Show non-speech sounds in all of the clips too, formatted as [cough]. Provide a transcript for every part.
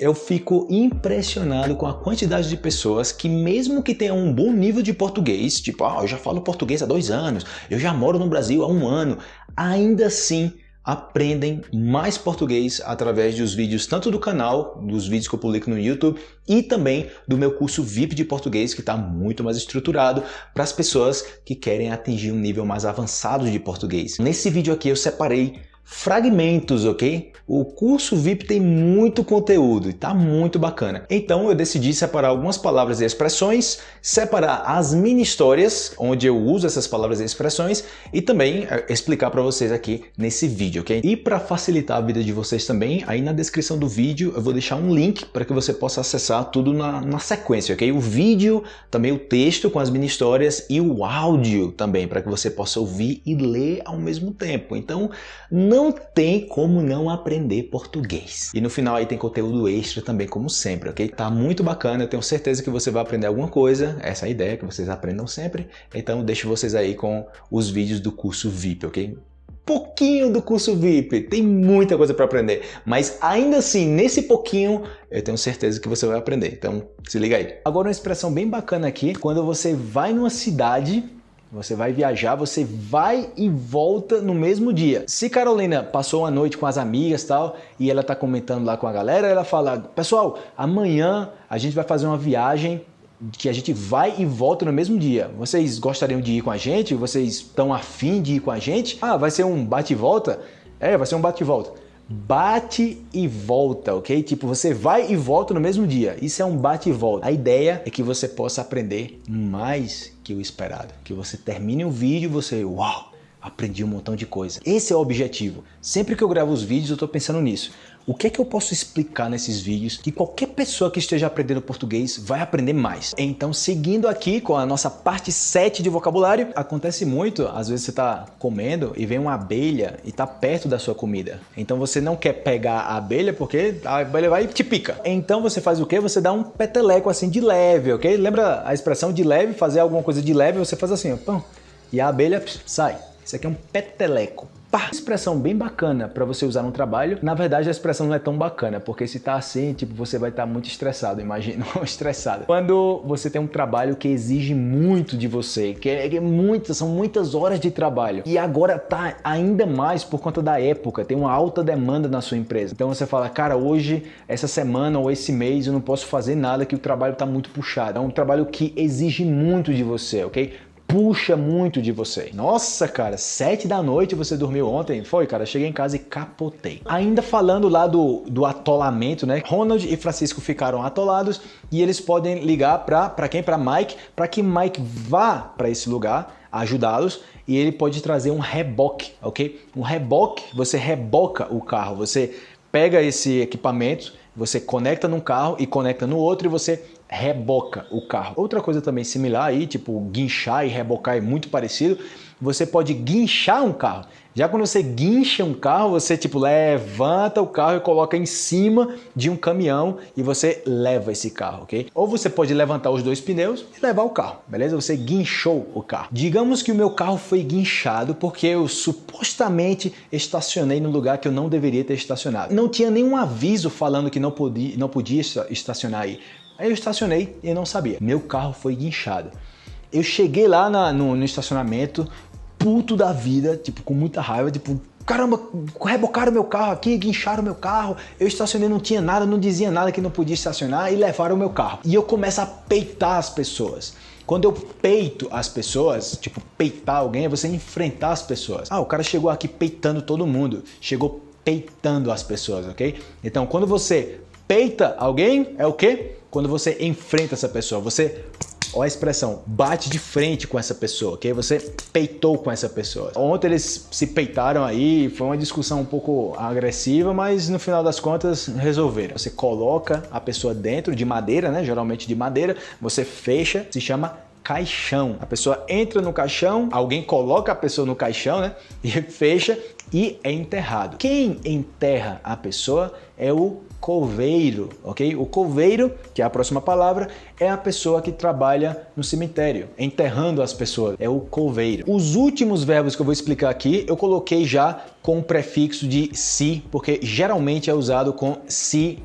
Eu fico impressionado com a quantidade de pessoas que mesmo que tenham um bom nível de português, tipo, ah, eu já falo português há dois anos, eu já moro no Brasil há um ano, ainda assim aprendem mais português através dos vídeos tanto do canal, dos vídeos que eu publico no YouTube e também do meu curso VIP de português que está muito mais estruturado para as pessoas que querem atingir um nível mais avançado de português. Nesse vídeo aqui eu separei fragmentos, ok? O curso VIP tem muito conteúdo e tá muito bacana. Então eu decidi separar algumas palavras e expressões, separar as mini histórias, onde eu uso essas palavras e expressões, e também eh, explicar para vocês aqui nesse vídeo, ok? E para facilitar a vida de vocês também, aí na descrição do vídeo eu vou deixar um link para que você possa acessar tudo na, na sequência, ok? O vídeo, também o texto com as mini histórias e o áudio também, para que você possa ouvir e ler ao mesmo tempo. Então, não tem como não aprender português. E no final aí tem conteúdo extra também, como sempre, ok? Tá muito bacana, eu tenho certeza que você vai aprender alguma coisa, essa é a ideia, que vocês aprendam sempre. Então deixo vocês aí com os vídeos do curso VIP, ok? pouquinho do curso VIP, tem muita coisa para aprender, mas ainda assim, nesse pouquinho, eu tenho certeza que você vai aprender, então se liga aí. Agora uma expressão bem bacana aqui, quando você vai numa cidade você vai viajar, você vai e volta no mesmo dia. Se Carolina passou uma noite com as amigas tal, e ela tá comentando lá com a galera, ela fala, pessoal, amanhã a gente vai fazer uma viagem que a gente vai e volta no mesmo dia. Vocês gostariam de ir com a gente? Vocês estão afim de ir com a gente? Ah, vai ser um bate e volta? É, vai ser um bate e volta bate e volta, ok? Tipo, você vai e volta no mesmo dia. Isso é um bate e volta. A ideia é que você possa aprender mais que o esperado. Que você termine o vídeo e você, uau, aprendi um montão de coisa. Esse é o objetivo. Sempre que eu gravo os vídeos, eu estou pensando nisso. O que é que eu posso explicar nesses vídeos que qualquer pessoa que esteja aprendendo português vai aprender mais? Então, seguindo aqui com a nossa parte 7 de vocabulário, acontece muito, às vezes você está comendo e vem uma abelha e está perto da sua comida. Então você não quer pegar a abelha porque a abelha vai e te pica. Então você faz o quê? Você dá um peteleco assim de leve, ok? Lembra a expressão de leve? Fazer alguma coisa de leve, você faz assim, ó, pão, e a abelha pss, sai. Isso aqui é um peteleco. Pá! Expressão bem bacana para você usar no trabalho. Na verdade, a expressão não é tão bacana, porque se tá assim, tipo, você vai estar tá muito estressado, imagina, [laughs] estressado. Quando você tem um trabalho que exige muito de você, que é, é muitas, são muitas horas de trabalho, e agora tá ainda mais por conta da época, tem uma alta demanda na sua empresa. Então você fala, cara, hoje, essa semana ou esse mês eu não posso fazer nada que o trabalho tá muito puxado. É um trabalho que exige muito de você, ok? Puxa muito de você. Nossa, cara, sete da noite você dormiu ontem? Foi, cara, cheguei em casa e capotei. Ainda falando lá do, do atolamento, né? Ronald e Francisco ficaram atolados e eles podem ligar para quem? Para Mike, para que Mike vá para esse lugar ajudá-los e ele pode trazer um reboque, ok? Um reboque, você reboca o carro, você pega esse equipamento, você conecta num carro e conecta no outro e você reboca o carro. Outra coisa também similar aí, tipo guinchar e rebocar é muito parecido, você pode guinchar um carro. Já quando você guincha um carro, você tipo levanta o carro e coloca em cima de um caminhão e você leva esse carro, ok? Ou você pode levantar os dois pneus e levar o carro, beleza? Você guinchou o carro. Digamos que o meu carro foi guinchado porque eu supostamente estacionei no lugar que eu não deveria ter estacionado. Não tinha nenhum aviso falando que não podia, não podia estacionar aí. Aí eu estacionei e não sabia. Meu carro foi guinchado. Eu cheguei lá na, no, no, estacionamento, puto da vida, tipo, com muita raiva, tipo, caramba, rebocaram meu carro aqui, guincharam meu carro, eu estacionei, não tinha nada, não dizia nada que não podia estacionar e levaram o meu carro. E eu começo a peitar as pessoas. Quando eu peito as pessoas, tipo, peitar alguém é você enfrentar as pessoas. Ah, o cara chegou aqui peitando todo mundo, chegou peitando as pessoas, ok? Então, quando você peita alguém, é o quê? Quando você enfrenta essa pessoa, você Olha a expressão, bate de frente com essa pessoa, ok? Você peitou com essa pessoa. Ontem eles se peitaram aí, foi uma discussão um pouco agressiva, mas no final das contas resolveram. Você coloca a pessoa dentro de madeira, né? Geralmente de madeira, você fecha, se chama caixão. A pessoa entra no caixão, alguém coloca a pessoa no caixão, né? E [laughs] fecha e é enterrado. Quem enterra a pessoa é o coveiro, ok? O coveiro, que é a próxima palavra, é a pessoa que trabalha no cemitério, enterrando as pessoas, é o coveiro. Os últimos verbos que eu vou explicar aqui, eu coloquei já com o prefixo de si, porque geralmente é usado com si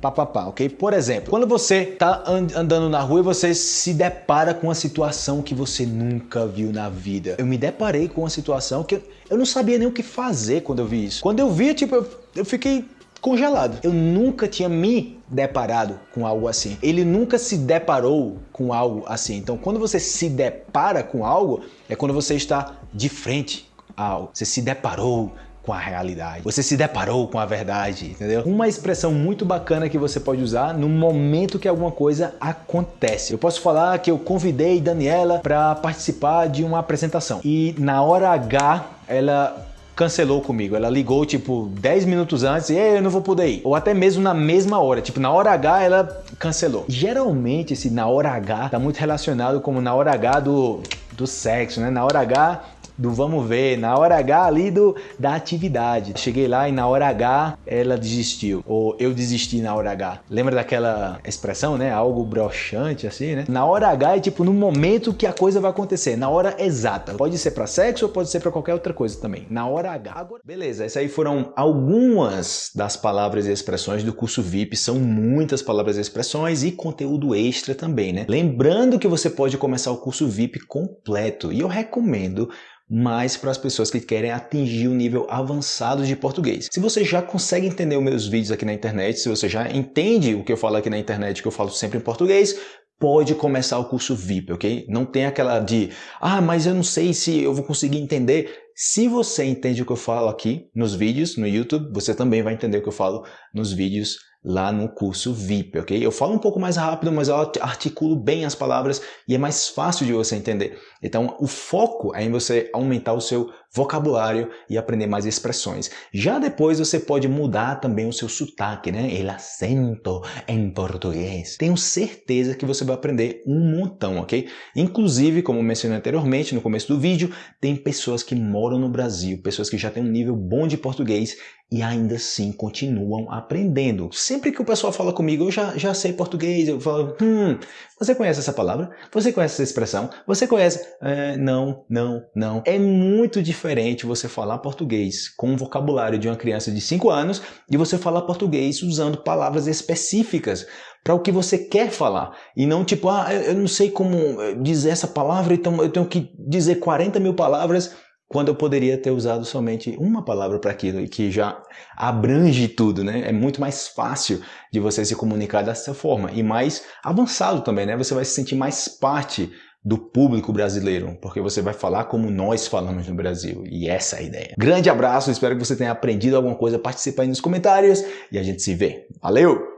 papapá, ok? Por exemplo, quando você tá andando na rua e você se depara com uma situação que você nunca viu na vida. Eu me deparei com uma situação que eu não sabia nem o que fazer quando eu vi isso. Quando eu vi, tipo, eu, eu fiquei congelado. Eu nunca tinha me deparado com algo assim. Ele nunca se deparou com algo assim. Então, quando você se depara com algo, é quando você está de frente a algo. Você se deparou com a realidade. Você se deparou com a verdade, entendeu? Uma expressão muito bacana que você pode usar no momento que alguma coisa acontece. Eu posso falar que eu convidei Daniela para participar de uma apresentação e na hora H ela cancelou comigo. Ela ligou, tipo, 10 minutos antes e eu não vou poder ir. Ou até mesmo na mesma hora. Tipo, na hora H ela cancelou. Geralmente, esse na hora H tá muito relacionado como na hora H do, do sexo, né? Na hora H do vamos ver, na hora H ali do, da atividade. Cheguei lá e na hora H ela desistiu, ou eu desisti na hora H. Lembra daquela expressão, né? Algo broxante assim, né? Na hora H é tipo no momento que a coisa vai acontecer, na hora exata. Pode ser para sexo ou pode ser para qualquer outra coisa também. Na hora H. Agora... Beleza, essas aí foram algumas das palavras e expressões do curso VIP. São muitas palavras e expressões e conteúdo extra também, né? Lembrando que você pode começar o curso VIP completo e eu recomendo mas para as pessoas que querem atingir o um nível avançado de português. Se você já consegue entender os meus vídeos aqui na internet, se você já entende o que eu falo aqui na internet, que eu falo sempre em português, pode começar o curso VIP, ok? Não tem aquela de, ah, mas eu não sei se eu vou conseguir entender. Se você entende o que eu falo aqui nos vídeos, no YouTube, você também vai entender o que eu falo nos vídeos lá no curso VIP, ok? Eu falo um pouco mais rápido, mas eu articulo bem as palavras e é mais fácil de você entender. Então, o foco é em você aumentar o seu vocabulário e aprender mais expressões. Já depois você pode mudar também o seu sotaque, né? El acento em português. Tenho certeza que você vai aprender um montão, ok? Inclusive, como mencionei anteriormente no começo do vídeo, tem pessoas que moram no Brasil, pessoas que já têm um nível bom de português e ainda assim continuam aprendendo. Sempre que o pessoal fala comigo, eu já, já sei português, eu falo, hum, você conhece essa palavra? Você conhece essa expressão? Você conhece? É, não, não, não. É muito diferente você falar português com o vocabulário de uma criança de 5 anos e você falar português usando palavras específicas para o que você quer falar. E não tipo, ah, eu não sei como dizer essa palavra, então eu tenho que dizer 40 mil palavras quando eu poderia ter usado somente uma palavra para aquilo e que já abrange tudo, né? É muito mais fácil de você se comunicar dessa forma e mais avançado também, né? Você vai se sentir mais parte do público brasileiro, porque você vai falar como nós falamos no Brasil, e essa é a ideia. Grande abraço, espero que você tenha aprendido alguma coisa, participe aí nos comentários e a gente se vê. Valeu!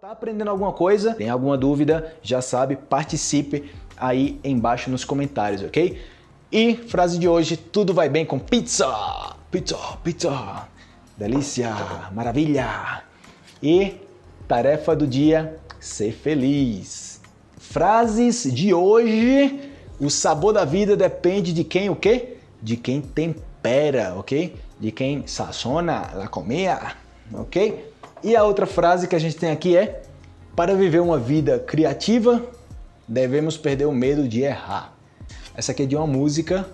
Tá aprendendo alguma coisa? Tem alguma dúvida? Já sabe, participe aí embaixo nos comentários, ok? E frase de hoje, tudo vai bem com pizza! Pizza, pizza! Delícia, maravilha! E tarefa do dia, ser feliz. Frases de hoje, o sabor da vida depende de quem o quê? De quem tempera, ok? De quem sazona a comida, ok? E a outra frase que a gente tem aqui é para viver uma vida criativa, devemos perder o medo de errar. Essa aqui é de uma música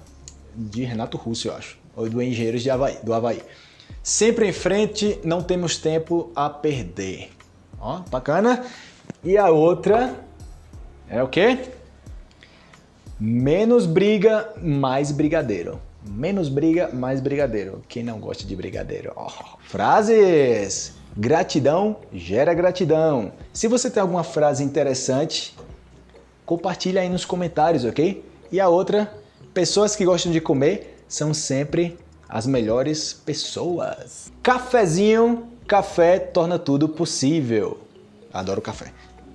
de Renato Russo, eu acho, ou do Engenheiros de Havaí, do Havaí. Sempre em frente, não temos tempo a perder. Ó, bacana. E a outra é o quê? Menos briga, mais brigadeiro. Menos briga, mais brigadeiro. Quem não gosta de brigadeiro? Frases! Gratidão gera gratidão. Se você tem alguma frase interessante, compartilha aí nos comentários, ok? E a outra, pessoas que gostam de comer são sempre as melhores pessoas. Cafezinho, café torna tudo possível. Adoro café.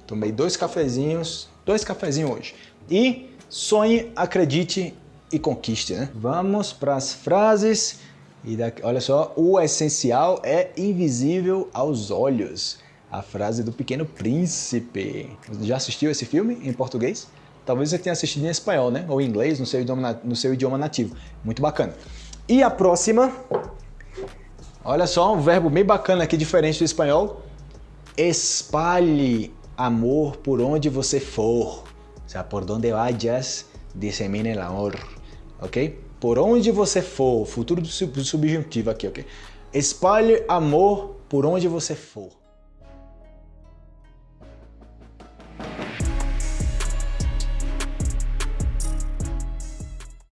Tomei dois cafezinhos, dois cafezinhos hoje. E sonhe, acredite e conquiste, né? Vamos para as frases. E daqui, olha só, o essencial é invisível aos olhos. A frase do Pequeno Príncipe. Já assistiu esse filme em português? Talvez você tenha assistido em espanhol, né? Ou em inglês, no seu idioma, no seu idioma nativo. Muito bacana. E a próxima, olha só, um verbo bem bacana aqui, diferente do espanhol. Espalhe amor por onde você for. O sea, por donde vayas, dissemine el amor. Ok? Por onde você for, futuro do subjuntivo aqui, ok? Espalhe amor por onde você for.